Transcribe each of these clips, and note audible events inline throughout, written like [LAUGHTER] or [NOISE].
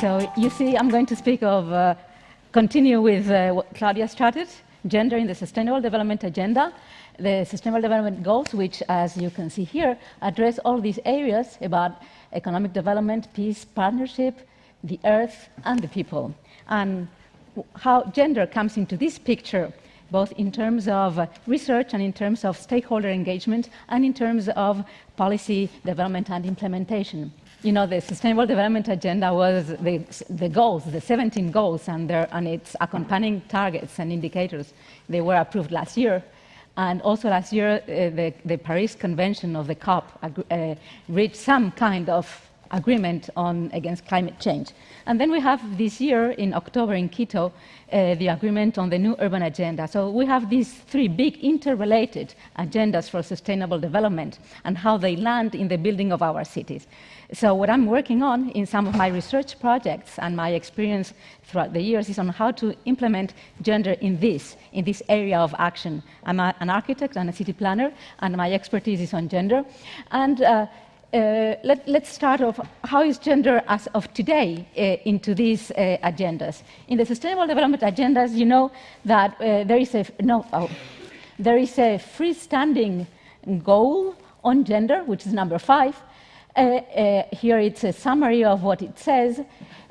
So you see, I'm going to speak of, uh, continue with uh, what Claudia started, gender in the Sustainable Development Agenda, the Sustainable Development Goals, which, as you can see here, address all these areas about economic development, peace, partnership, the earth, and the people. And how gender comes into this picture, both in terms of research and in terms of stakeholder engagement, and in terms of policy development and implementation you know, the Sustainable Development Agenda was the, the goals, the 17 goals, and, their, and its accompanying targets and indicators. They were approved last year. And also last year, uh, the, the, Paris Convention of the COP uh, reached some kind of agreement on against climate change. And then we have this year in October in Quito, uh, the agreement on the new urban agenda. So we have these three big interrelated agendas for sustainable development and how they land in the building of our cities. So what I'm working on in some of my research projects and my experience throughout the years is on how to implement gender in this, in this area of action. I'm a, an architect and a city planner, and my expertise is on gender. And uh, uh, let, us start off, how is gender as of today uh, into these uh, agendas? In the Sustainable Development Agendas, you know that uh, there is a, no, oh, there is a freestanding goal on gender, which is number five. Uh, here it's a summary of what it says.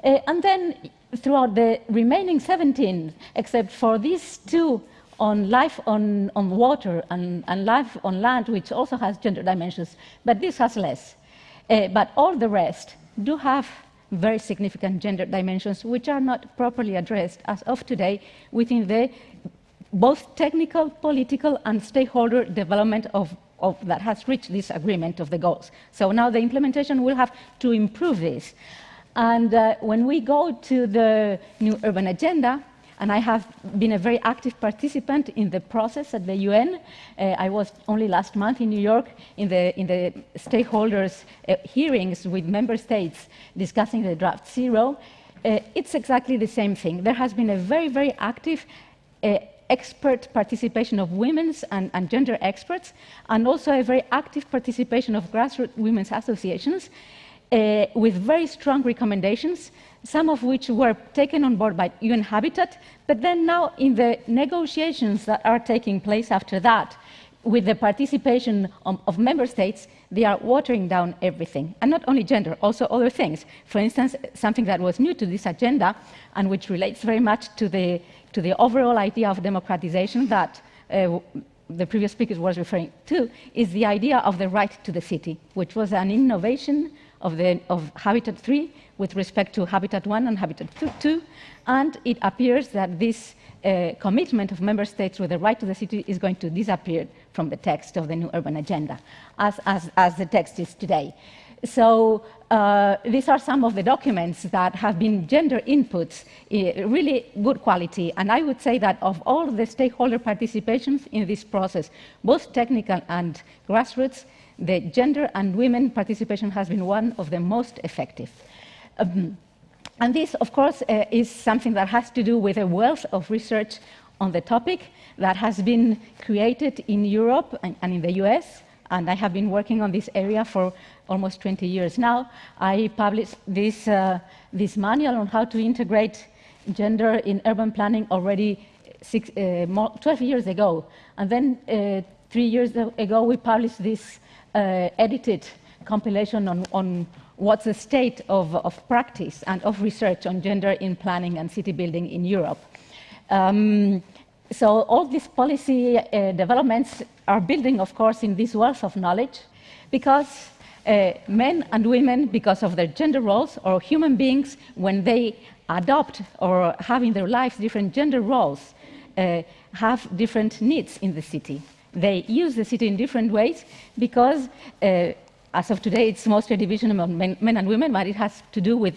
and then throughout the remaining 17, except for these two on life on, on water and, and, life on land, which also has gender dimensions, but this has less. Uh, but all the rest do have very significant gender dimensions, which are not properly addressed as of today within the both technical, political, and stakeholder development of, of that has reached this agreement of the goals. So now the implementation will have to improve this. And uh, when we go to the new urban agenda, and I have been a very active participant in the process at the UN. Uh, I was only last month in New York in the, in the stakeholders uh, hearings with member states discussing the draft zero. Uh, it's exactly the same thing. There has been a very, very active uh, expert participation of women's and, and, gender experts, and also a very active participation of grassroots women's associations uh, with very strong recommendations some of which were taken on board by UN Habitat, but then now in the negotiations that are taking place after that, with the participation of, member states, they are watering down everything. And not only gender, also other things. For instance, something that was new to this agenda and which relates very much to the, to the overall idea of democratization that uh, the previous speaker was referring to, is the idea of the right to the city, which was an innovation of, the, of Habitat 3 with respect to Habitat 1 and Habitat 2, and it appears that this uh, commitment of member states with the right to the city is going to disappear from the text of the new urban agenda, as, as, as the text is today. So uh, these are some of the documents that have been gender inputs, uh, really good quality. And I would say that of all the stakeholder participations in this process, both technical and grassroots, the gender and women participation has been one of the most effective. Um, and this, of course, uh, is something that has to do with a wealth of research on the topic that has been created in Europe and, and in the US. And I have been working on this area for almost 20 years now. I published this, uh, this manual on how to integrate gender in urban planning already six, uh, more, 12 years ago. And then uh, three years ago, we published this edited compilation on, on what's the state of, of, practice and of research on gender in planning and city building in Europe. Um, so all these policy uh, developments are building, of course, in this wealth of knowledge because uh, men and women, because of their gender roles, or human beings, when they adopt or have in their lives different gender roles, uh, have different needs in the city. They use the city in different ways because, uh, as of today, it's mostly a division among men, men, and women, but it has to do with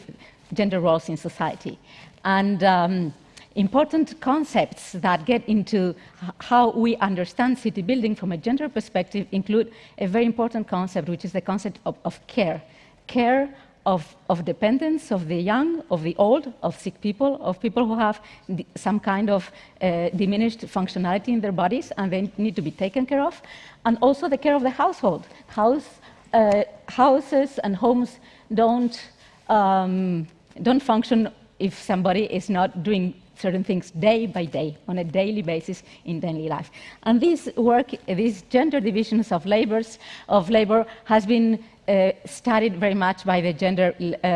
gender roles in society. And um, important concepts that get into how we understand city building from a gender perspective include a very important concept, which is the concept of, of care. Care of, of, dependence of the young, of the old, of sick people, of people who have some kind of uh, diminished functionality in their bodies and they need to be taken care of, and also the care of the household. House, uh, houses and homes don't um, don't function if somebody is not doing certain things day by day, on a daily basis in daily life. And this work, these gender divisions of labors, of labor, has been uh, studied very much by the gender, uh,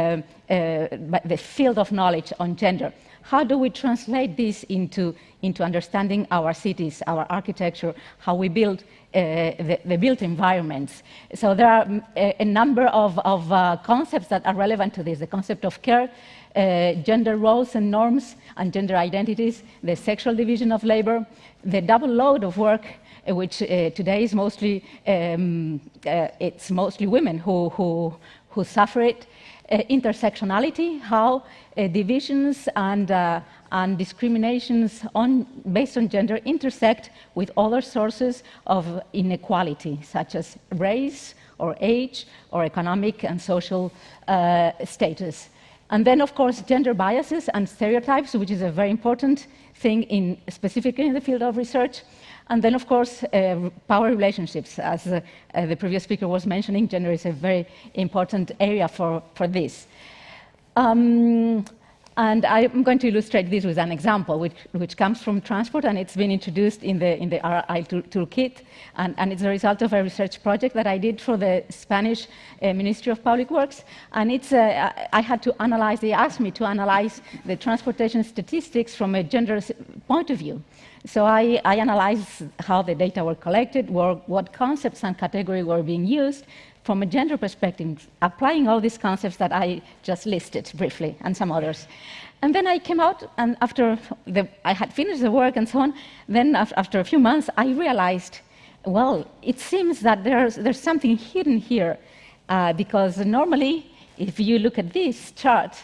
uh, by the field of knowledge on gender. How do we translate this into, into understanding our cities, our architecture, how we build uh, the, the, built environments. So there are a, a number of, of uh, concepts that are relevant to this. The concept of care, uh, gender roles and norms and gender identities, the sexual division of labor, the double load of work, uh, which uh, today is mostly, um, uh, it's mostly women who, who, who suffer it, Uh, intersectionality, how uh, divisions and, uh, and discriminations on, based on gender intersect with other sources of inequality, such as race or age or economic and social uh, status. And then, of course, gender biases and stereotypes, which is a very important thing in, specifically in the field of research. And then, of course, uh, power relationships. As uh, the previous speaker was mentioning, gender is a very important area for, for this. Um, and I'm going to illustrate this with an example, which, which comes from transport, and it's been introduced in the, in the RI toolkit. And, and, it's a result of a research project that I did for the Spanish uh, Ministry of Public Works. And it's, uh, I had to analyze, they asked me to analyze the transportation statistics from a gender point of view. So I, I analyzed how the data were collected, what concepts and categories were being used, from a gender perspective, applying all these concepts that I just listed briefly and some others. And then I came out, and after the, I had finished the work and so on, then after a few months, I realized, well, it seems that there's, there's something hidden here, uh, because normally, if you look at this chart,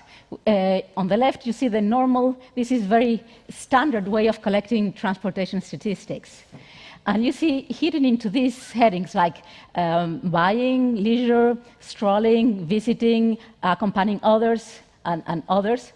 uh, on the left, you see the normal, this is very standard way of collecting transportation statistics. And you see hidden into these headings like um, buying, leisure, strolling, visiting, accompanying others, and, and others.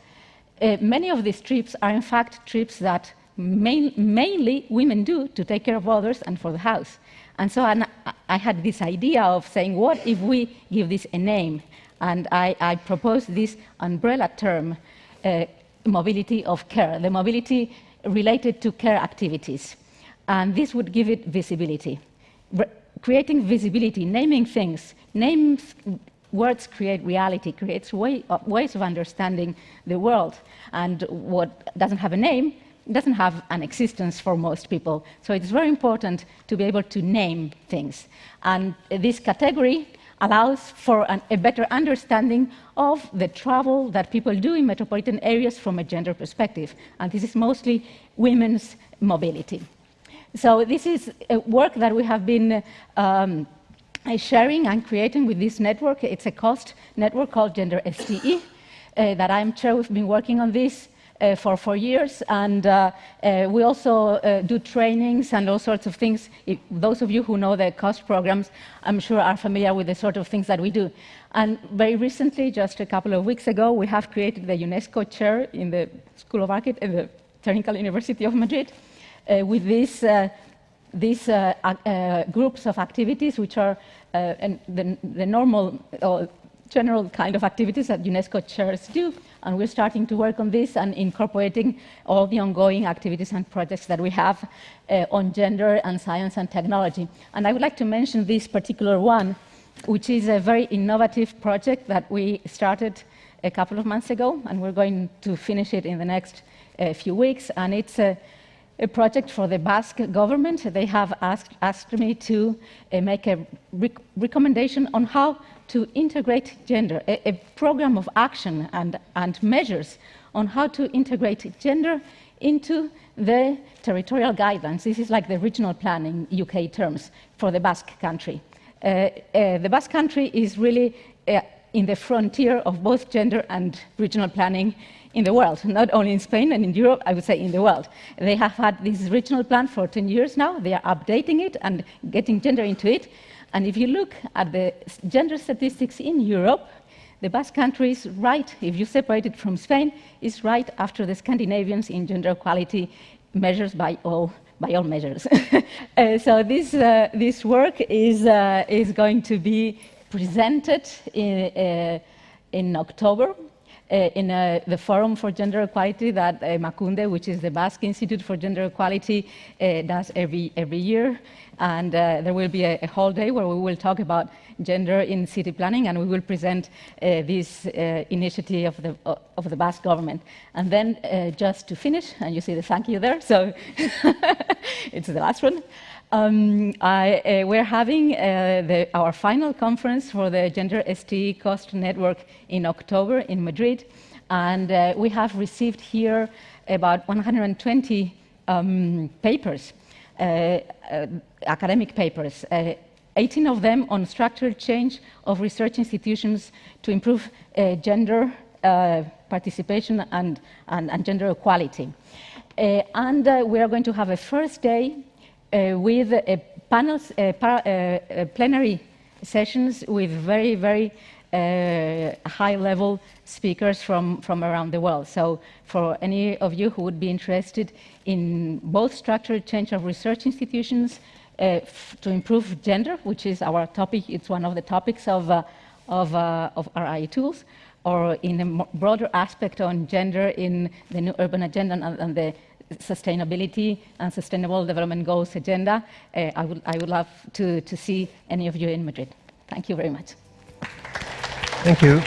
Uh, many of these trips are in fact trips that main, mainly women do to take care of others and for the house. And so I, I had this idea of saying, what if we give this a name? And I, I proposed this umbrella term, uh, mobility of care, the mobility related to care activities and this would give it visibility. Re creating visibility, naming things, names, words create reality, creates way, uh, ways of understanding the world. And what doesn't have a name doesn't have an existence for most people. So it's very important to be able to name things. And this category allows for an, a better understanding of the travel that people do in metropolitan areas from a gender perspective. And this is mostly women's mobility. So this is work that we have been um, sharing and creating with this network. It's a cost network called Gender STE uh, that I'm chair. We've been working on this uh, for four years, and uh, uh we also uh, do trainings and all sorts of things. If those of you who know the cost programs, I'm sure are familiar with the sort of things that we do. And very recently, just a couple of weeks ago, we have created the UNESCO chair in the School of Architecture at the Technical University of Madrid, uh, with these, uh, these uh, groups of activities, which are the, the, normal or general kind of activities that UNESCO chairs do. And we're starting to work on this and incorporating all the ongoing activities and projects that we have uh, on gender and science and technology. And I would like to mention this particular one, which is a very innovative project that we started a couple of months ago, and we're going to finish it in the next uh, few weeks. And it's a a project for the Basque government. They have asked, asked me to uh, make a rec recommendation on how to integrate gender, a, a, program of action and, and measures on how to integrate gender into the territorial guidelines. This is like the regional plan in UK terms for the Basque country. Uh, uh, the Basque country is really uh, in the frontier of both gender and regional planning in the world, not only in Spain and in Europe, I would say in the world. They have had this regional plan for 10 years now. They are updating it and getting gender into it. And if you look at the gender statistics in Europe, the Basque country is right, if you separate it from Spain, is right after the Scandinavians in gender equality measures by all, by all measures. [LAUGHS] uh, so this, uh, this work is, uh, is going to be presented in, uh, in October uh, in uh, the Forum for Gender Equality that uh, Emakunde, which is the Basque Institute for Gender Equality, uh, does every, every year. And uh, there will be a, a, whole day where we will talk about gender in city planning and we will present uh, this initiative of the, of the Basque government. And then just to finish, and you see the thank you there, so [LAUGHS] it's the last one. Um, I, uh, we're having uh, the, our final conference for the Gender STE Cost Network in October in Madrid, and uh, we have received here about 120 um, papers, uh, uh, academic papers, uh, 18 of them on structural change of research institutions to improve gender participation and, and, and, gender equality. and we are going to have a first day with panels, plenary sessions with very, very uh, high-level speakers from, from around the world. So for any of you who would be interested in both structural change of research institutions uh, to improve gender, which is our topic, it's one of the topics of, uh, of, uh, of RI tools, or in a broader aspect on gender in the new urban agenda and, and the sustainability and sustainable development goals agenda. Uh, I, would, I would love to, to see any of you in Madrid. Thank you very much. Thank you.